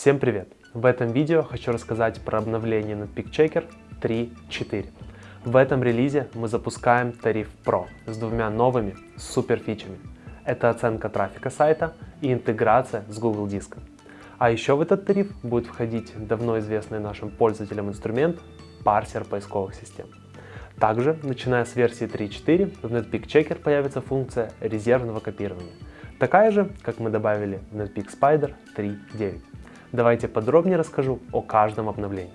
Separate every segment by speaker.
Speaker 1: Всем привет! В этом видео хочу рассказать про обновление Netpeak Checker 3.4. В этом релизе мы запускаем тариф Pro с двумя новыми супер фичами. Это оценка трафика сайта и интеграция с Google Диском. А еще в этот тариф будет входить давно известный нашим пользователям инструмент парсер поисковых систем. Также, начиная с версии 3.4, в Netpeak Checker появится функция резервного копирования, такая же, как мы добавили в Netpeak Spider 3.9. Давайте подробнее расскажу о каждом обновлении.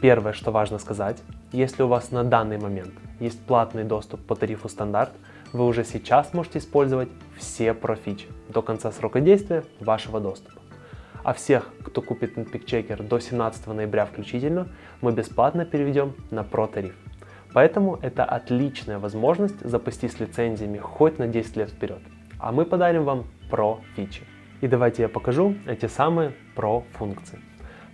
Speaker 1: Первое, что важно сказать, если у вас на данный момент есть платный доступ по тарифу стандарт, вы уже сейчас можете использовать все профичи до конца срока действия вашего доступа. А всех, кто купит Netpeak Checker до 17 ноября включительно, мы бесплатно переведем на Pro тариф. Поэтому это отличная возможность запастись лицензиями хоть на 10 лет вперед. А мы подарим вам Pro фичи. И давайте я покажу эти самые Pro функции.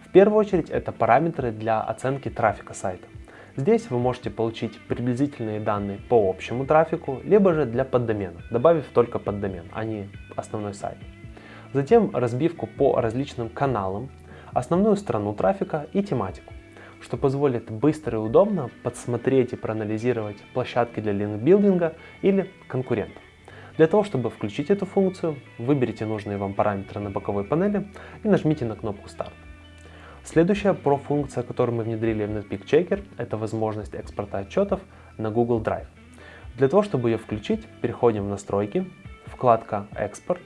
Speaker 1: В первую очередь это параметры для оценки трафика сайта. Здесь вы можете получить приблизительные данные по общему трафику, либо же для поддомена, добавив только поддомен, а не основной сайт. Затем разбивку по различным каналам, основную страну трафика и тематику, что позволит быстро и удобно подсмотреть и проанализировать площадки для линкбилдинга или конкурентов. Для того, чтобы включить эту функцию, выберите нужные вам параметры на боковой панели и нажмите на кнопку «Старт». Следующая про-функция, которую мы внедрили в Netpeak Checker, это возможность экспорта отчетов на Google Drive. Для того, чтобы ее включить, переходим в настройки, вкладка «Экспорт»,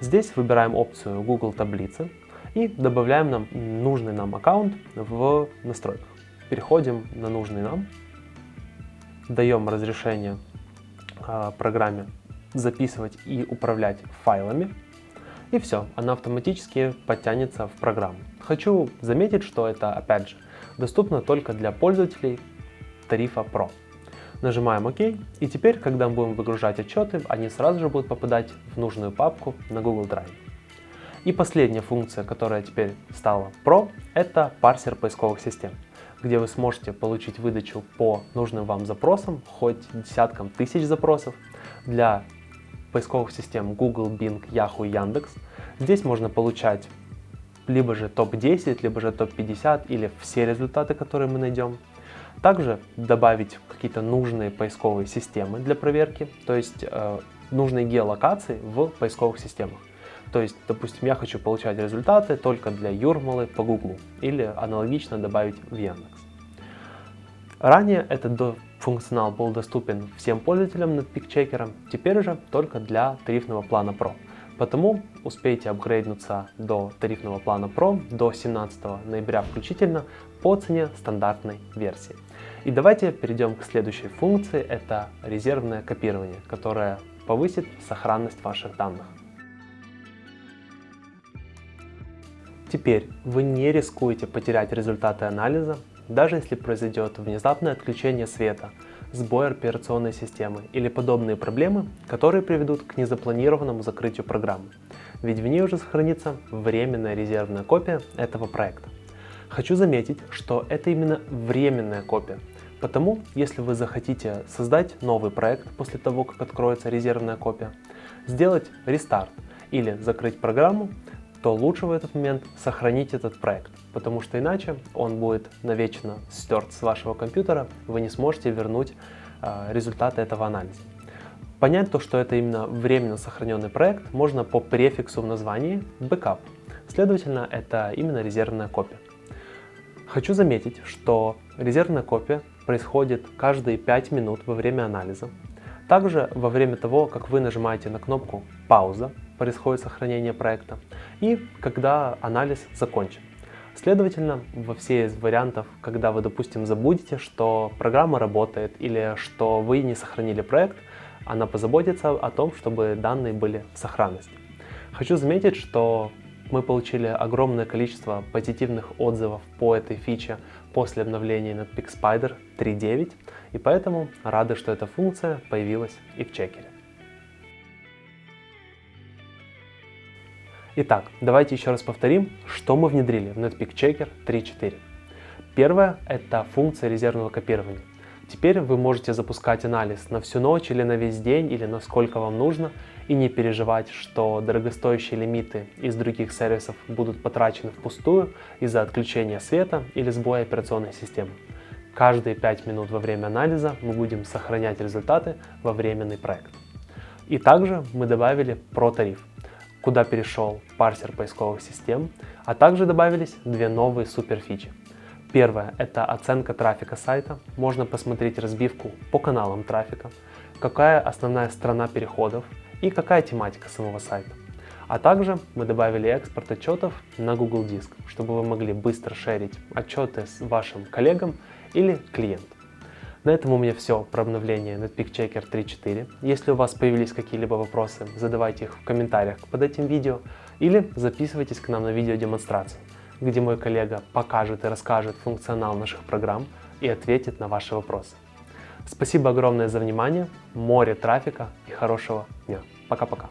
Speaker 1: Здесь выбираем опцию Google таблицы и добавляем нам нужный нам аккаунт в настройках. Переходим на нужный нам, даем разрешение э, программе записывать и управлять файлами. И все, она автоматически подтянется в программу. Хочу заметить, что это, опять же, доступно только для пользователей тарифа Pro. Нажимаем ОК, и теперь, когда мы будем выгружать отчеты, они сразу же будут попадать в нужную папку на Google Drive. И последняя функция, которая теперь стала Pro, это парсер поисковых систем, где вы сможете получить выдачу по нужным вам запросам, хоть десяткам тысяч запросов, для поисковых систем Google, Bing, Yahoo Яндекс. Здесь можно получать либо же топ-10, либо же топ-50 или все результаты, которые мы найдем. Также добавить какие-то нужные поисковые системы для проверки, то есть э, нужные геолокации в поисковых системах. То есть, допустим, я хочу получать результаты только для Юрмалы по Google или аналогично добавить в Яндекс. Ранее этот функционал был доступен всем пользователям Netpeak Checker, теперь же только для тарифного плана Pro. Потому успейте апгрейднуться до тарифного плана Pro до 17 ноября включительно по цене стандартной версии. И давайте перейдем к следующей функции, это резервное копирование, которое повысит сохранность ваших данных. Теперь вы не рискуете потерять результаты анализа, даже если произойдет внезапное отключение света, сбой операционной системы или подобные проблемы, которые приведут к незапланированному закрытию программы, ведь в ней уже сохранится временная резервная копия этого проекта. Хочу заметить, что это именно временная копия, потому если вы захотите создать новый проект после того, как откроется резервная копия, сделать рестарт или закрыть программу, то лучше в этот момент сохранить этот проект, потому что иначе он будет навечно стерт с вашего компьютера, вы не сможете вернуть э, результаты этого анализа. Понять то, что это именно временно сохраненный проект, можно по префиксу в названии backup. Следовательно, это именно резервная копия. Хочу заметить, что резервная копия происходит каждые 5 минут во время анализа. Также во время того, как вы нажимаете на кнопку «Пауза», происходит сохранение проекта, и когда анализ закончен. Следовательно, во все из вариантов, когда вы, допустим, забудете, что программа работает или что вы не сохранили проект, она позаботится о том, чтобы данные были в сохранности. Хочу заметить, что мы получили огромное количество позитивных отзывов по этой фиче после обновления Netpeak Spider 3.9, и поэтому рады, что эта функция появилась и в чекере. Итак, давайте еще раз повторим, что мы внедрили в Netpeak Checker 3.4. Первое – это функция резервного копирования. Теперь вы можете запускать анализ на всю ночь или на весь день, или на сколько вам нужно, и не переживать, что дорогостоящие лимиты из других сервисов будут потрачены впустую из-за отключения света или сбоя операционной системы. Каждые 5 минут во время анализа мы будем сохранять результаты во временный проект. И также мы добавили про-тариф, куда перешел парсер поисковых систем, а также добавились две новые суперфичи. Первое – это оценка трафика сайта. Можно посмотреть разбивку по каналам трафика, какая основная страна переходов и какая тематика самого сайта. А также мы добавили экспорт отчетов на Google Диск, чтобы вы могли быстро шерить отчеты с вашим коллегам или клиентом. На этом у меня все про обновление Netpeak Checker 3.4. Если у вас появились какие-либо вопросы, задавайте их в комментариях под этим видео или записывайтесь к нам на видеодемонстрацию где мой коллега покажет и расскажет функционал наших программ и ответит на ваши вопросы. Спасибо огромное за внимание, море трафика и хорошего дня. Пока-пока.